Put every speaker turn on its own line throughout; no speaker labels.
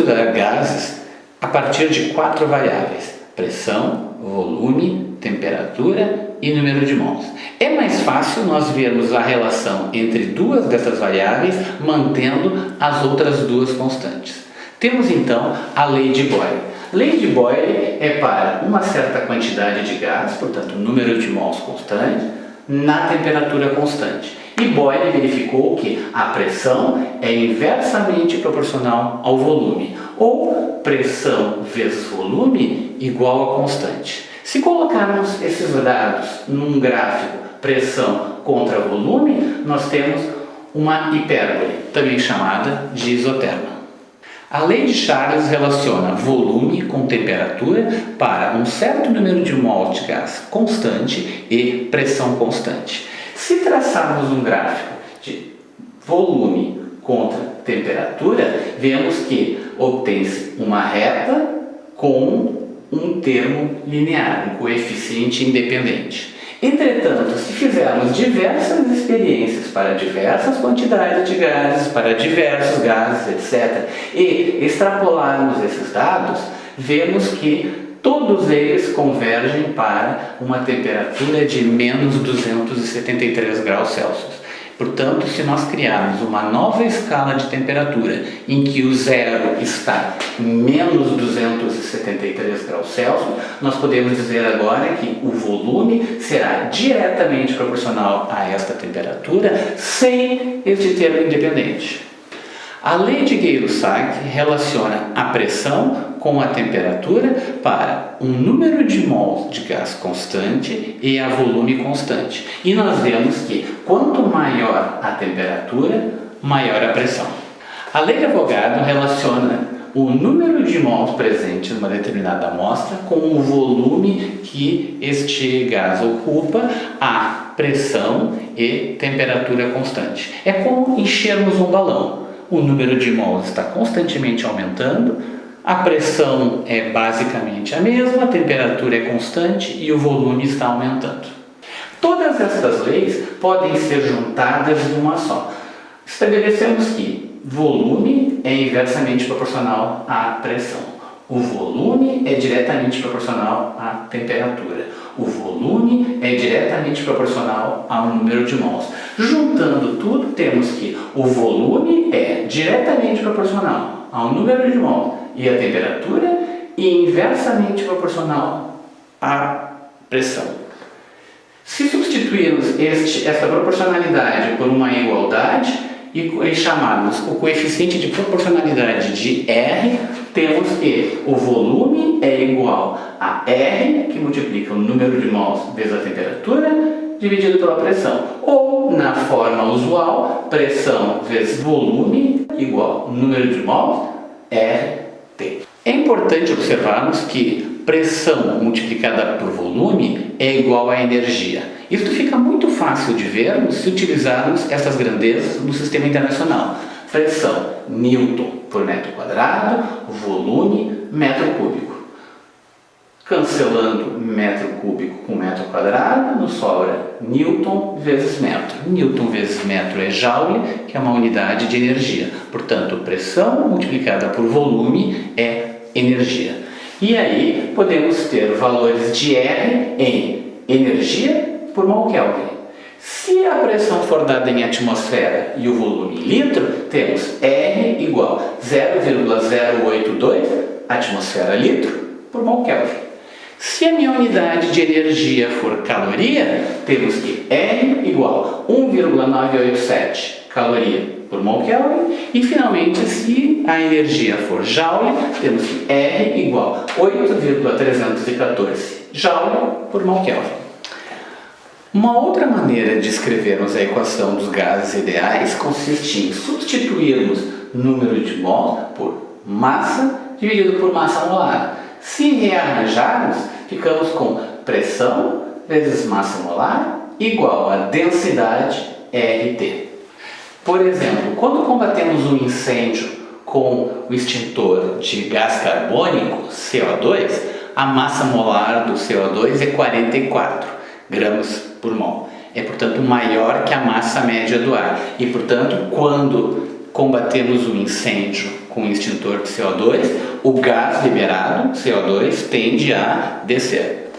estudar gases a partir de quatro variáveis, pressão, volume, temperatura e número de mols. É mais fácil nós vermos a relação entre duas dessas variáveis mantendo as outras duas constantes. Temos então a lei de Boyle. Lei de Boyle é para uma certa quantidade de gás, portanto número de mols constante, na temperatura constante. E Boyle verificou que a pressão é inversamente proporcional ao volume, ou pressão vezes volume igual a constante. Se colocarmos esses dados num gráfico pressão contra volume, nós temos uma hipérbole, também chamada de isoterma. A lei de Charles relaciona volume com temperatura para um certo número de mols de gás constante e pressão constante. Se traçarmos um gráfico de volume contra temperatura, vemos que obtém-se uma reta com um termo linear, um coeficiente independente. Entretanto, se fizermos diversas experiências para diversas quantidades de gases, para diversos gases, etc., e extrapolarmos esses dados, vemos que todos eles convergem para uma temperatura de menos 273 graus Celsius. Portanto, se nós criarmos uma nova escala de temperatura em que o zero está menos 273 graus Celsius, nós podemos dizer agora que o volume será diretamente proporcional a esta temperatura sem este termo independente. A lei de Gay-Lussac relaciona a pressão com a temperatura para um número de mols de gás constante e a volume constante. E nós vemos que quanto maior a temperatura, maior a pressão. A lei de Avogadro relaciona o número de mols presentes numa determinada amostra com o volume que este gás ocupa, a pressão e temperatura constante. É como enchermos um balão o número de mols está constantemente aumentando, a pressão é basicamente a mesma, a temperatura é constante e o volume está aumentando. Todas estas leis podem ser juntadas numa só. Estabelecemos que volume é inversamente proporcional à pressão. O volume é diretamente proporcional à temperatura. O volume é diretamente proporcional ao número de mols. Juntando tudo, temos que o volume é diretamente proporcional ao número de mols e à temperatura e inversamente proporcional à pressão. Se substituirmos este, essa proporcionalidade por uma igualdade, e chamarmos o coeficiente de proporcionalidade de R, temos que o volume é igual a R, que multiplica o número de mols vezes a temperatura, dividido pela pressão. Ou, na forma usual, pressão vezes volume igual número de mols, É importante observarmos que pressão multiplicada por volume é igual a energia. Isso fica muito fácil de vermos se utilizarmos essas grandezas no sistema internacional. Pressão, Newton por metro quadrado, volume, metro cúbico. Cancelando metro cúbico com metro quadrado, nos sobra Newton vezes metro. Newton vezes metro é Joule, que é uma unidade de energia. Portanto, pressão multiplicada por volume é energia. E aí podemos ter valores de R em energia por mol Kelvin. Se a pressão for dada em atmosfera e o volume em litro, temos R igual 0,082 atmosfera litro por mol Kelvin. Se a minha unidade de energia for caloria, temos que R igual 1,987 caloria por mol Kelvin. E finalmente, se a energia for joule, temos que R igual 8,314 joule por mol Kelvin. Uma outra maneira de escrevermos a equação dos gases ideais consiste em substituirmos número de mol por massa dividido por massa molar. Se rearranjarmos, ficamos com pressão vezes massa molar igual a densidade RT. Por exemplo, quando combatemos um incêndio com o extintor de gás carbônico, CO2, a massa molar do CO2 é 44 gramas por mol. É, portanto, maior que a massa média do ar. E, portanto, quando combatemos o incêndio com o extintor de CO2, o gás liberado, CO2, tende a descer.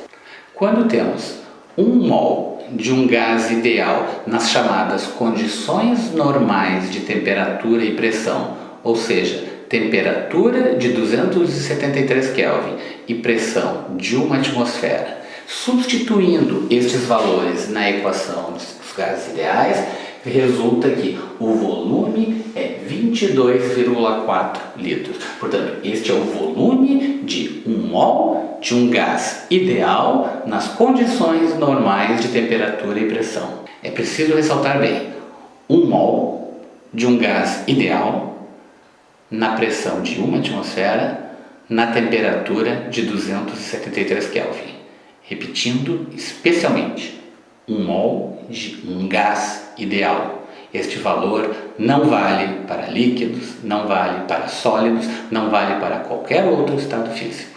Quando temos 1 mol de um gás ideal nas chamadas condições normais de temperatura e pressão, ou seja, temperatura de 273 Kelvin e pressão de uma atmosfera, substituindo estes valores na equação dos gases ideais, resulta que o volume é 22,4 litros. Portanto, este é o volume de um mol de um gás ideal nas condições normais de temperatura e pressão. É preciso ressaltar bem, um mol de um gás ideal na pressão de uma atmosfera na temperatura de 273 Kelvin. Repetindo especialmente, um mol de um gás ideal. Este valor não vale para líquidos, não vale para sólidos, não vale para qualquer outro estado físico.